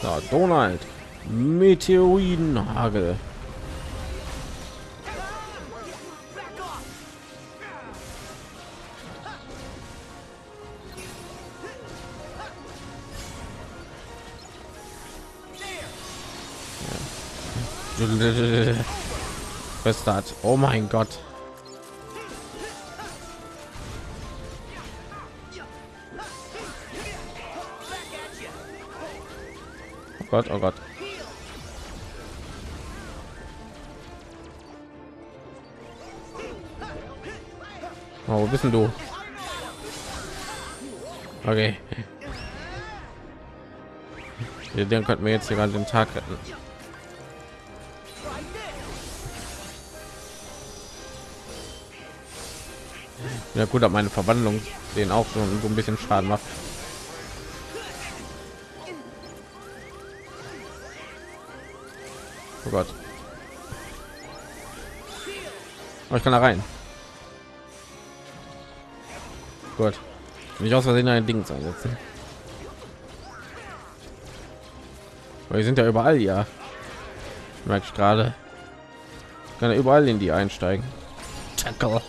So, Donald, Meteoritenhagel. Hat. Oh mein Gott. Oh Gott, oh Gott. Oh, wo bist du? Okay. Den könnten wir jetzt hier gerade den Tag retten. Ja gut aber meine verwandlung den auch schon so ein bisschen schaden macht. Oh gott. Oh, ich kann da rein. Gut. Nicht aus versehen ein ding einsetzen. Wir sind ja überall ja. Merke ich gerade. Kann er überall in die einsteigen. Tackle.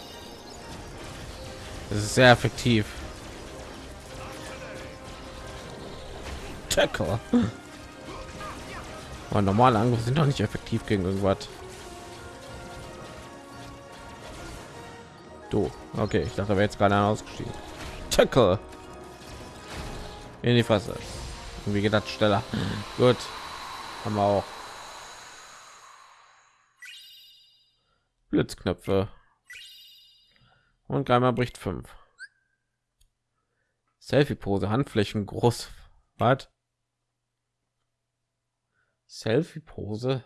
Das ist sehr effektiv. Tackle. Aber normale Angriffe sind doch nicht effektiv gegen irgendwas. Du, okay, ich dachte, wäre jetzt gerade ausgestiegen. Tackle. In die Fresse. Wie das schneller? Gut. Haben wir auch. Blitzknöpfe. Und Geimer bricht fünf. Selfie-Pose, Handflächen groß. Was? Selfie-Pose?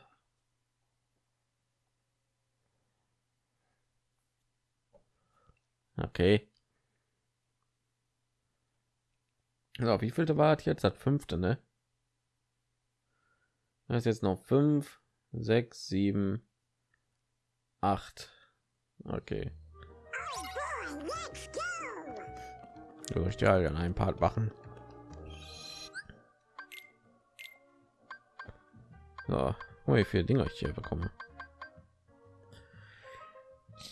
Okay. So, wie viel war jetzt? Das fünfte, ne? Das ist jetzt noch fünf, sechs, sieben, acht. Okay. Durch ja an ein Part machen. So, oh, wie viele Dinge ich hier bekomme.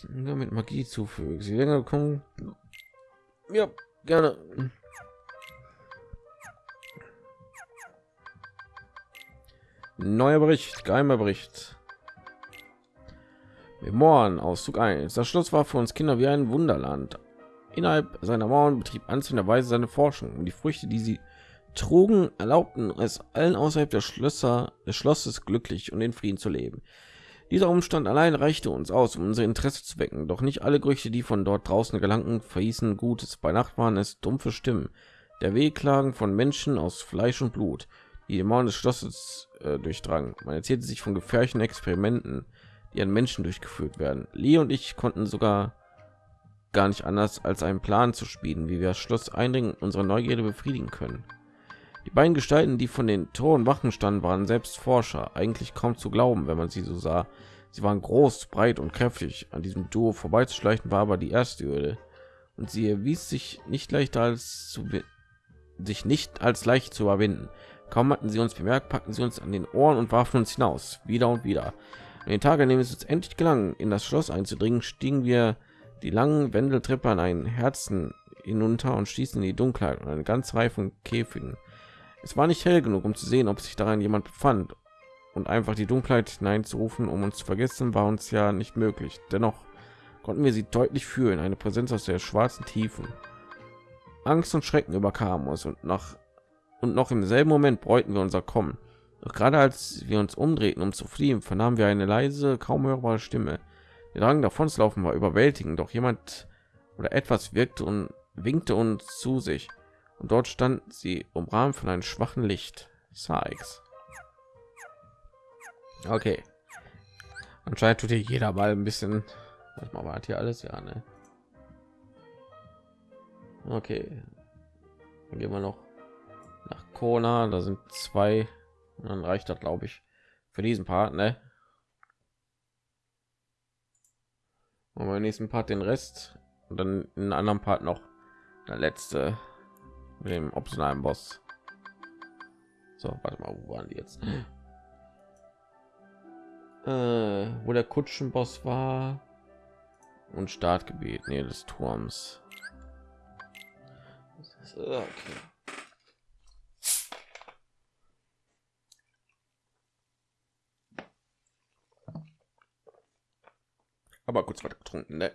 Nur mit Magie zufügen. Sie länger kommen. Ja, gerne. Neuer Bericht, geheimer Bericht. Memoiren, Auszug 1. Das Schloss war für uns Kinder wie ein Wunderland. Innerhalb seiner Mauern betrieb anzunehmenderweise seine Forschung und die Früchte, die sie trugen, erlaubten es allen außerhalb der Schlösser des Schlosses glücklich und in Frieden zu leben. Dieser Umstand allein reichte uns aus, um unser Interesse zu wecken. Doch nicht alle Gerüchte, die von dort draußen gelangten, verhießen Gutes. Bei Nacht waren es dumpfe Stimmen, der Wehklagen von Menschen aus Fleisch und Blut, die die Mauern des Schlosses äh, durchdrangen. Man erzählte sich von gefährlichen Experimenten, die an Menschen durchgeführt werden. Lee und ich konnten sogar gar nicht anders als einen Plan zu spielen, wie wir das Schloss eindringen, unsere Neugierde befriedigen können. Die beiden Gestalten, die von den Toren Wachen standen, waren selbst Forscher. Eigentlich kaum zu glauben, wenn man sie so sah. Sie waren groß, breit und kräftig. An diesem Duo vorbeizuschleichen war aber die erste Hürde. Und sie erwies sich nicht leichter als zu sich nicht als leicht zu überwinden. Kaum hatten sie uns bemerkt, packten sie uns an den Ohren und warfen uns hinaus, wieder und wieder. An den Tag, an dem es uns endlich gelang, in das Schloss einzudringen, stiegen wir die langen Wendeltreppe an einen Herzen hinunter und stießen in die Dunkelheit und eine ganze Reihe von Käfigen. Es war nicht hell genug, um zu sehen, ob sich daran jemand befand. Und einfach die Dunkelheit hineinzurufen, um uns zu vergessen, war uns ja nicht möglich. Dennoch konnten wir sie deutlich fühlen, eine Präsenz aus der schwarzen Tiefen. Angst und Schrecken überkamen uns und nach und noch im selben Moment bereuten wir unser Kommen. Doch gerade als wir uns umdrehten, um zu fliehen, vernahmen wir eine leise, kaum hörbare Stimme. Drang davon zu laufen war überwältigend, doch jemand oder etwas wirkte und winkte uns zu sich und dort stand sie umrahmt von einem schwachen Licht. Sykes. Okay. Anscheinend tut hier jeder mal ein bisschen. Was mal war hier alles ja, ne? Okay. Dann gehen wir noch nach Kona. Da sind zwei. Und dann reicht das, glaube ich, für diesen Part, ne? Und beim nächsten Part den Rest und dann in einem anderen Part noch der letzte mit dem optionalen Boss. So, warte mal, wo waren die jetzt? Äh, wo der Kutschenboss war und Startgebiet, nee, des Turms. Okay. Aber kurz was getrunken, ne?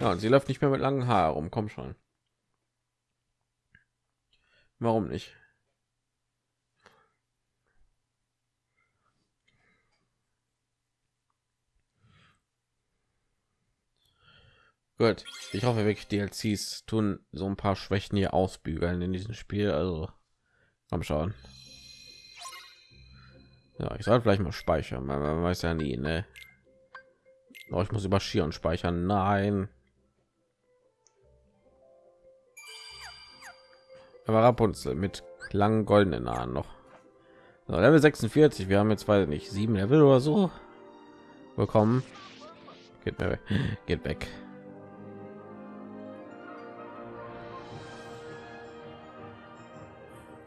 Ja, und sie läuft nicht mehr mit langen Haaren rum. Komm schon. Warum nicht? Gut, ich hoffe wirklich DLCs tun so ein paar Schwächen hier ausbügeln in diesem Spiel. Also komm schauen. Ja, ich soll vielleicht mal speichern, man, man weiß ja nie, ne? Oh, ich muss über Skiern speichern. Nein. aber Rapunzel mit langen goldenen Haaren noch. So, Level 46. Wir haben jetzt weiß nicht sieben Level oder so bekommen. Geht weg. Geht weg.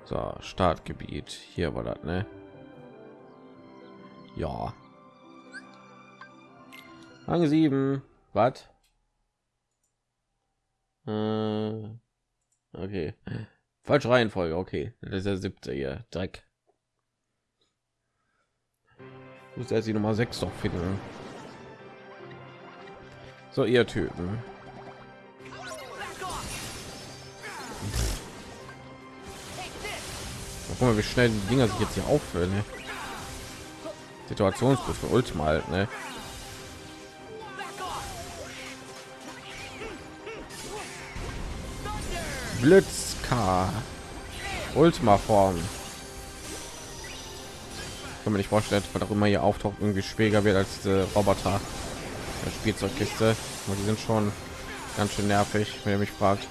So, Startgebiet. Hier war das, ne? Ja. Rang 7. Was? Äh, okay. Falsche Reihenfolge. Okay. Das ist der siebte hier. Dreck. Muss er die Nummer 6 doch finden. So, ihr Typen. Guck mal, wie schnell die Dinger sich jetzt hier auffüllen. Ne? Situationsbus für Ultima halt, ne? Blitzka. Ultima Form. Kann man nicht vorstellen, was auch immer hier auftaucht, irgendwie schwieriger wird als diese Roboter der Spielzeugkiste. Und die sind schon ganz schön nervig, wenn ihr mich fragt.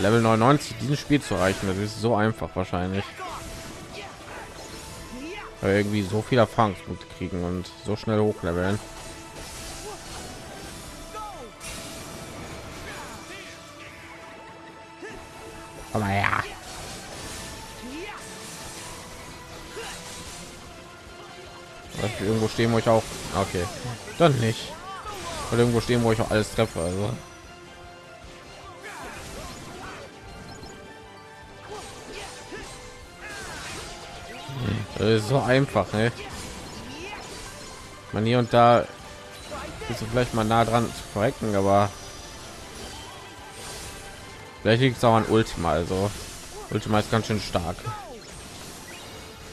Level 99 diesen Spiel zu erreichen, das ist so einfach wahrscheinlich. Weil irgendwie so viel Erfahrungspunkte kriegen und so schnell hochleveln. Aber ja. irgendwo stehen, wo ich auch. Okay, dann nicht. Oder irgendwo stehen, wo ich auch alles treffe. Also. So einfach, ne? Man hier und da ist vielleicht mal nah dran zu verrecken, aber vielleicht liegt es auch an Ultima. Also Ultima ist ganz schön stark.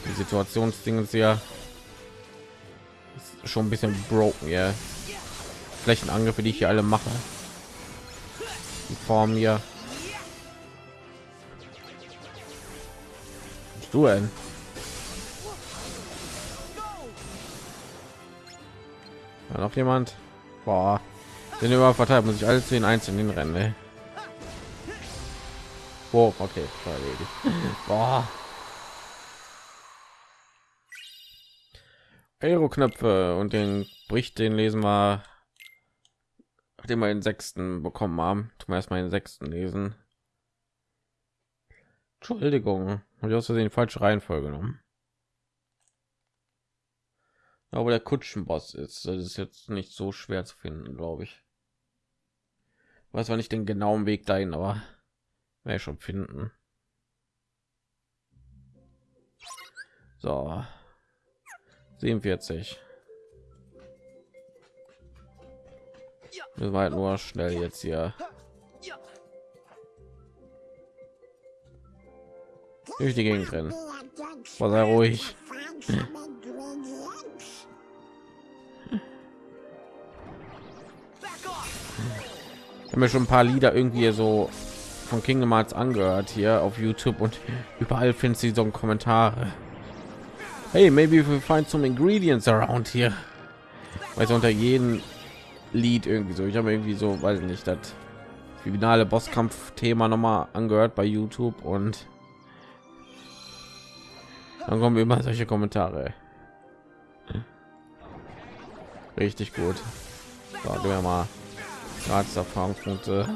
Die Situationsdinge ist ja schon ein bisschen broken, ja. Flächenangriffe, die ich hier alle mache. Die Form hier. Du denn? Ja, noch jemand? Boah. Den über verteilt muss ich alle zehn einzelnen rennen. Ne? Oh, okay, Boah. Aero-Knöpfe und den bricht den lesen wir, nachdem wir den sechsten bekommen haben. Tun wir erstmal den sechsten lesen. Entschuldigung, habe ich aus Versehen falsche Reihenfolge genommen. Aber der Kutschenboss ist, das ist jetzt nicht so schwer zu finden, glaube ich. Weiß war nicht den genauen Weg dahin, aber ich schon finden. So, 47 wir halt nur schnell jetzt hier durch die Gegend rennen. War sehr ruhig. Ich habe mir schon ein paar Lieder irgendwie so von Kingdom Hearts angehört hier auf YouTube und überall findest du so Kommentare. Hey maybe we find some ingredients around here. Weil unter jedem lied irgendwie so. Ich habe irgendwie so weiß nicht das finale bosskampf thema noch mal angehört bei youtube und dann kommen immer solche kommentare. Richtig gut so, wir mal gratis erfahrungspunkte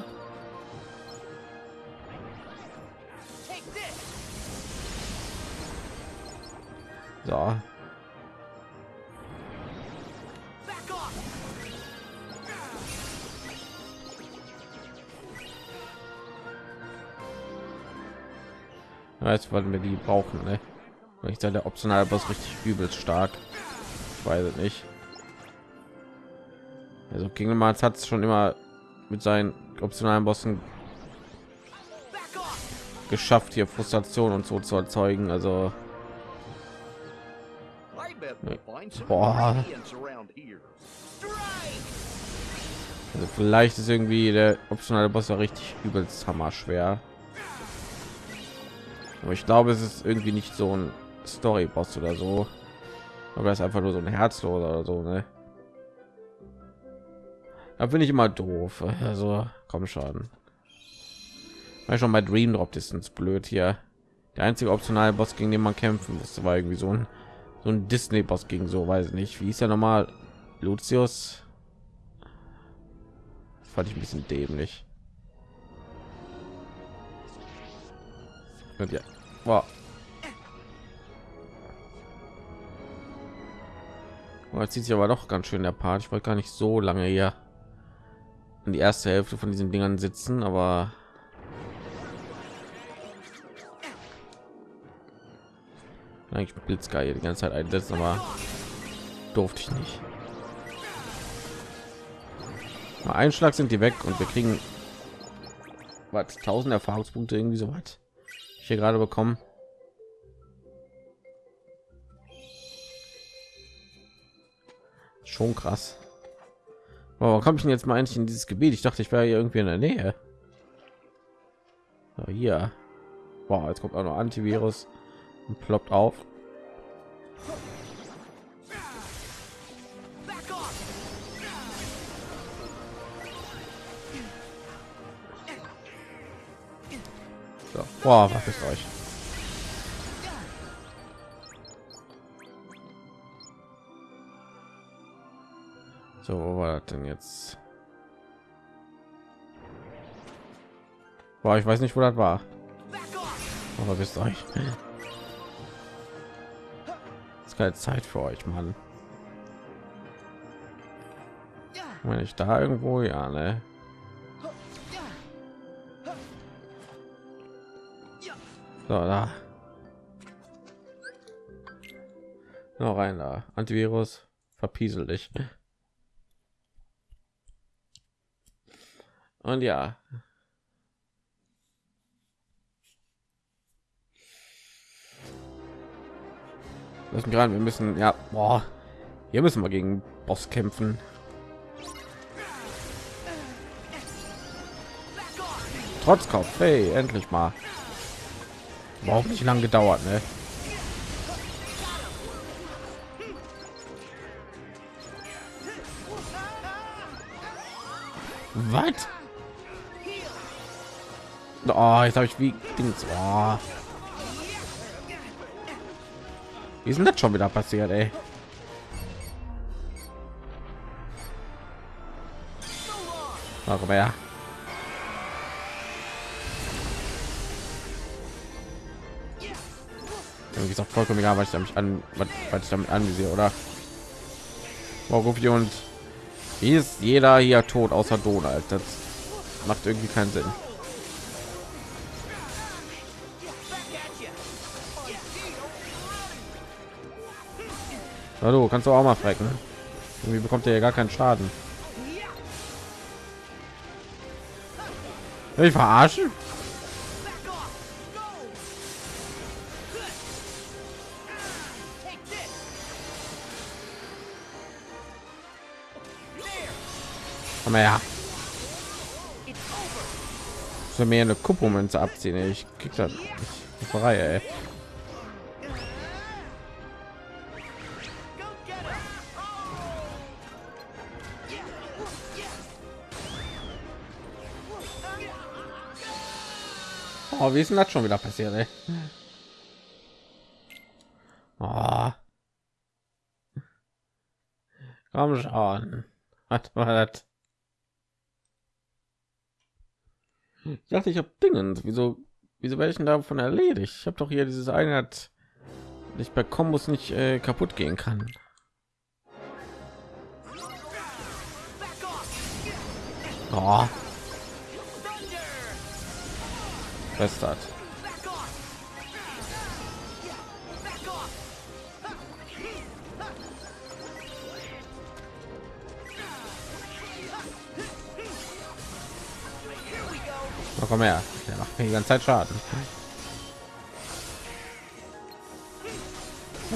So. Jetzt wollen wir die brauchen, ne? Ich sage, der optionale Boss richtig übelst stark. Ich weiß es nicht. Also Hearts hat es schon immer mit seinen optionalen Bossen geschafft, hier Frustration und so zu erzeugen. Also Boah. Also vielleicht ist irgendwie der optionale Boss ja richtig übelst hammer schwer. Aber ich glaube, es ist irgendwie nicht so ein Story Boss oder so. Aber es ist einfach nur so ein Herzloser oder so, ne? Da bin ich immer doof. Also komm schon. Weil schon bei Dream Drop Distance blöd hier. Der einzige optionale Boss, gegen den man kämpfen musste, war irgendwie so ein so ein Disney Boss gegen so weiß nicht, wie ist ja normal Lucius. Das fand ich ein bisschen dämlich. Und ja. Wow. Oh, jetzt zieht sich aber doch ganz schön der Part. Ich wollte gar nicht so lange hier in die erste Hälfte von diesen Dingern sitzen, aber eigentlich Blitzgeil die ganze Zeit einsetzen, aber durfte ich nicht. Mal einen Schlag sind die weg und wir kriegen was 1000 Erfahrungspunkte irgendwie so weit. Ich hier gerade bekommen. Schon krass. Warum komme ich denn jetzt mal eigentlich in dieses Gebiet? Ich dachte, ich wäre hier irgendwie in der Nähe. So, hier. Boah, jetzt kommt auch noch Antivirus und ploppt auf. So, boah, was ist euch? So, wo war das denn jetzt? Boah, ich weiß nicht, wo das war. Aber wisst euch. ist keine Zeit für euch, Mann. Wenn ich da irgendwo, ja, ne? So, da. Noch rein da. Antivirus, verpiesel dich. Und ja. Müssen gerade, wir müssen, ja, boah, hier müssen wir gegen Boss kämpfen. Trotz Kopf, hey, endlich mal. Überhaupt nicht lang gedauert, ne? Was? Oh, jetzt habe ich wie Dings. Oh. Wie ist denn das schon wieder passiert, ey? Aber ja. Irgendwie ist auch vollkommen egal, was ich damit an, was, ich damit ansehe, oder? Warum und wie ist jeder hier tot außer Donald? Das macht irgendwie keinen Sinn. Hallo, kannst du auch mal frecken? Irgendwie bekommt er ja gar keinen Schaden. Ich verarschen? Komm her. Soll mir eine Kupomünze abziehen? Ich krieg das nicht. Frei, ey. Oh, wie ist denn das schon wieder passiert, ey? Oh. Komm schon. Was war das? Ich dachte, ich habe Dingen. Wieso, wieso werde ich denn davon erledigt? Ich habe doch hier dieses Einheit nicht bei Kombos nicht äh, kaputt gehen kann. Oh. Fest hat. Oh, komm her, der macht mir die ganze Zeit Schaden.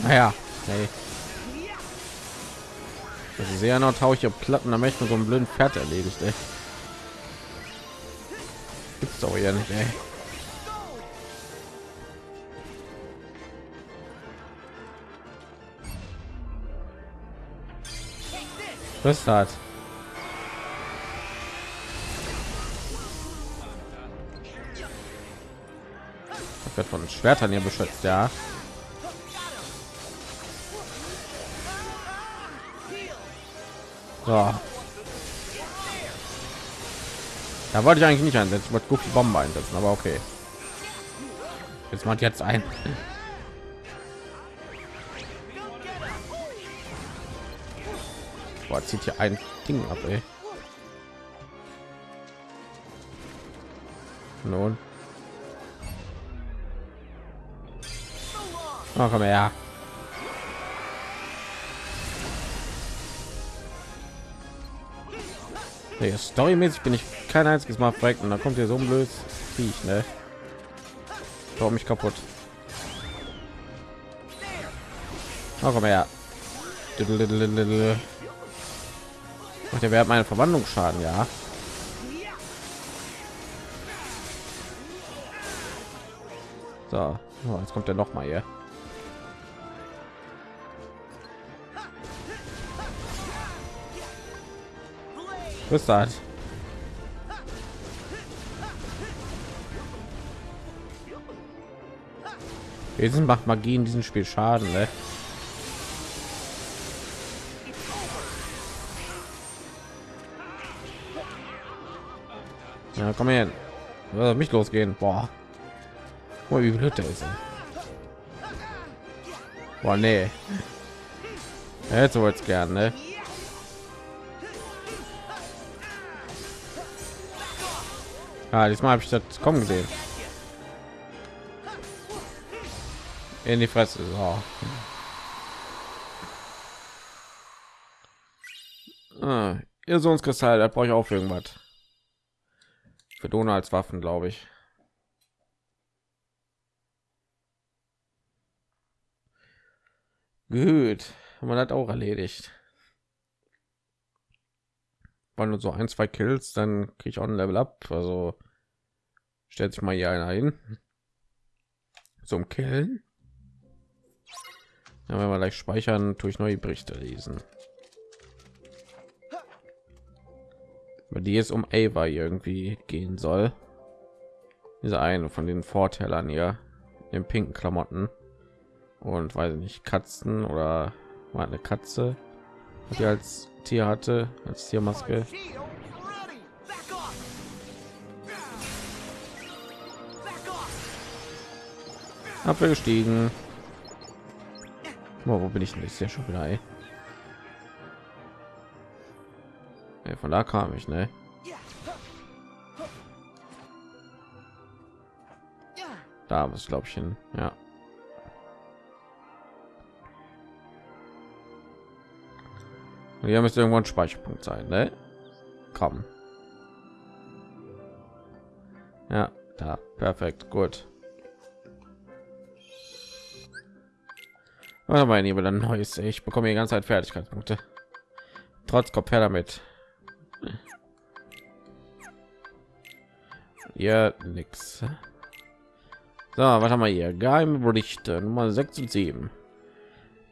Naja, hey. Also sehr noch tauche ich Platten, da möchte so einen blöden Pferd erledigt, ey. Gibt's doch ja nicht, ey. Was ist das? wird von Schwertern hier beschützt, ja. So. Da wollte ich eigentlich nicht einsetzen, ich wollte Goofy Bombe einsetzen, aber okay. Jetzt macht jetzt ein. Boah, zieht hier ein Ding ab, ey. Nun. Oh, komm her. Nee, storymäßig bin ich kein einziges Mal fragt und da kommt hier so ein blödes Viech, ne? Bau mich kaputt. Oh, komm her. Ach, der wäre meine Verwandlungsschaden, ja. So, oh, jetzt kommt er noch mal hier. Was das? Jetzt macht Magie in diesem Spiel Schaden, ne? Komm her. Mich losgehen. Boah. Boah, wie blöd der ist. Boah, nee. Jetzt gern, ne? Ja, diesmal habe ich das kommen gesehen. In die Fresse. So. Ah, ihr Sohnskristall, da brauche ich auch irgendwas. Für Donau als Waffen, glaube ich. Gut, wir das auch erledigt. War nur so ein, zwei Kills, dann kriege ich auch ein Level up. Also stellt sich mal hier einer hin zum Killen. Ja, wenn wir gleich speichern, durch neue Berichte lesen. Über die es um Ava irgendwie gehen soll. Diese eine von den Vorteilern hier in pinken Klamotten und weiß nicht Katzen oder war eine Katze, die als Tier hatte als Tiermaske. Abgestiegen. Oh, wo bin ich denn? Ist ja schon wieder. Ey. Ja, von da kam ich, ne? Da was glaube ich hin. Ja. Und hier müsste irgendwo ein Speicherpunkt sein, ne? Komm. Ja, da perfekt, gut. Oder mein Lieber, dann neues. Ich bekomme die ganze Zeit Fertigkeitspunkte. Trotz Kopf her damit. Ja, nix. So, was haben wir hier? Geheime Berichte Nummer 6 und 7.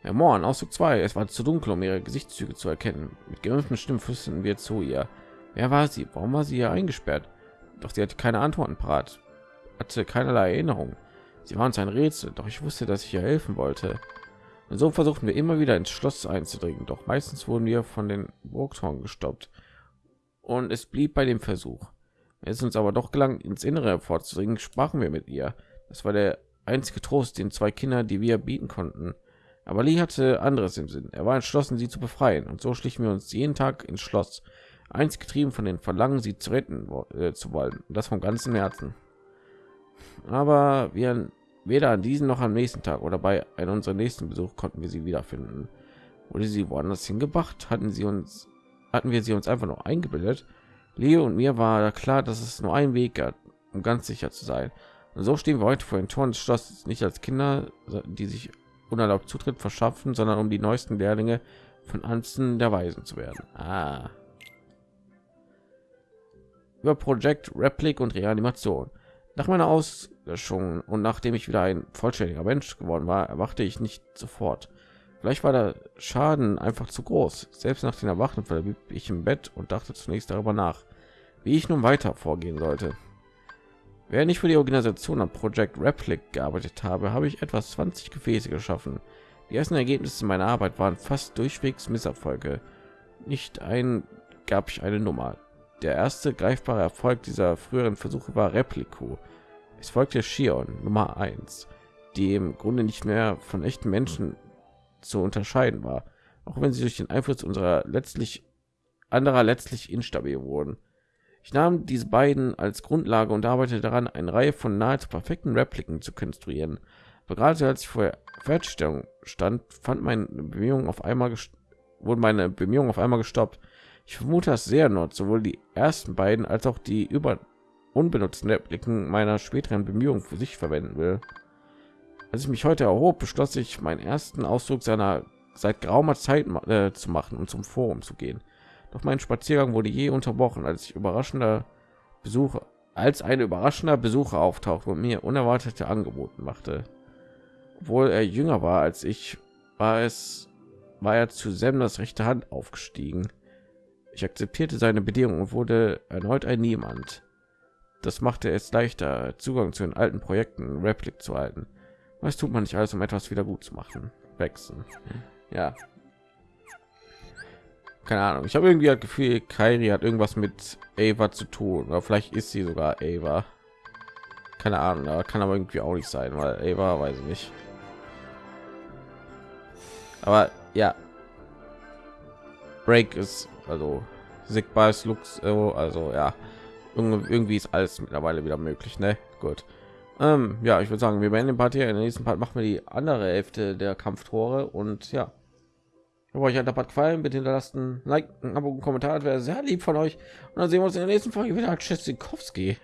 Herr Morn, Ausdruck 2. Es war zu dunkel, um ihre Gesichtszüge zu erkennen. Mit gerümpften Stimmen flüsterten wir zu ihr. Wer war sie? Warum war sie hier eingesperrt? Doch sie hatte keine Antworten parat, hatte keinerlei Erinnerung. Sie waren uns ein Rätsel, doch ich wusste, dass ich ihr helfen wollte. Und so versuchten wir immer wieder ins Schloss einzudringen, doch meistens wurden wir von den Burgtoren gestoppt. Und es blieb bei dem Versuch. Es uns aber doch gelang, ins Innere vorzudringen, sprachen wir mit ihr. Das war der einzige Trost, den zwei Kinder, die wir bieten konnten. Aber Lee hatte anderes im Sinn. Er war entschlossen, sie zu befreien. Und so schlichen wir uns jeden Tag ins Schloss, eins getrieben von den Verlangen, sie zu retten äh, zu wollen. Und das vom ganzen Herzen. Aber wir Weder an diesem noch am nächsten Tag oder bei einem unserer nächsten Besuch konnten wir sie wiederfinden. Wurde sie woanders hingebracht? Hatten sie uns, hatten wir sie uns einfach noch eingebildet? Leo und mir war klar, dass es nur ein Weg gab, um ganz sicher zu sein. Und so stehen wir heute vor den Toren des Schlosses, nicht als Kinder, die sich unerlaubt Zutritt verschaffen, sondern um die neuesten Lehrlinge von Anzen der Weisen zu werden. Ah. Über Projekt Replik und Reanimation. Nach meiner Auslöschung und nachdem ich wieder ein vollständiger Mensch geworden war, erwachte ich nicht sofort. Vielleicht war der Schaden einfach zu groß. Selbst nach den Erwachen verblieb ich im Bett und dachte zunächst darüber nach, wie ich nun weiter vorgehen sollte. Während ich für die Organisation am Projekt Replic gearbeitet habe, habe ich etwas 20 Gefäße geschaffen. Die ersten Ergebnisse meiner Arbeit waren fast durchwegs Misserfolge. Nicht ein gab ich eine Nummer. Der erste greifbare Erfolg dieser früheren Versuche war Replico. Es folgte Shion Nummer 1, die im Grunde nicht mehr von echten Menschen zu unterscheiden war, auch wenn sie durch den Einfluss unserer letztlich anderer letztlich instabil wurden. Ich nahm diese beiden als Grundlage und arbeitete daran, eine Reihe von nahezu perfekten Repliken zu konstruieren. Aber gerade als ich vor Fertigstellung stand, fand meine Bemühungen auf einmal wurden meine Bemühungen auf einmal gestoppt. Ich vermute, dass sehr Nord sowohl die ersten beiden als auch die über unbenutzten Repliken meiner späteren Bemühungen für sich verwenden will. Als ich mich heute erhob, beschloss ich, meinen ersten Ausdruck seiner seit geraumer Zeit äh, zu machen und zum Forum zu gehen. Doch mein Spaziergang wurde je unterbrochen, als ich überraschender Besucher, als ein überraschender Besucher auftauchte und mir unerwartete Angebote machte. Obwohl er jünger war als ich, war es, war er zu Semmers rechte Hand aufgestiegen. Ich akzeptierte seine Bedingungen und wurde erneut ein Niemand. Das machte es leichter, Zugang zu den alten Projekten Replik zu halten. Was tut man nicht alles, um etwas wieder gut zu machen? Wechseln. Ja, keine Ahnung. Ich habe irgendwie das Gefühl, Kairi hat irgendwas mit Ava zu tun. Oder vielleicht ist sie sogar Ava. Keine Ahnung, aber kann aber irgendwie auch nicht sein, weil Ava weiß ich nicht. Aber ja, Break ist also Sigma ist Lux, also ja, irgendwie ist alles mittlerweile wieder möglich, ne? Gut. Ähm, ja, ich würde sagen, wir beenden den Part hier. In der nächsten Part machen wir die andere Hälfte der Kampftore und ja. Wenn euch der Part gefallen, bitte hinterlasst ein Like, ein Abo, ein Kommentar, wäre sehr lieb von euch. Und dann sehen wir uns in der nächsten Folge wieder. Tschüssikowski.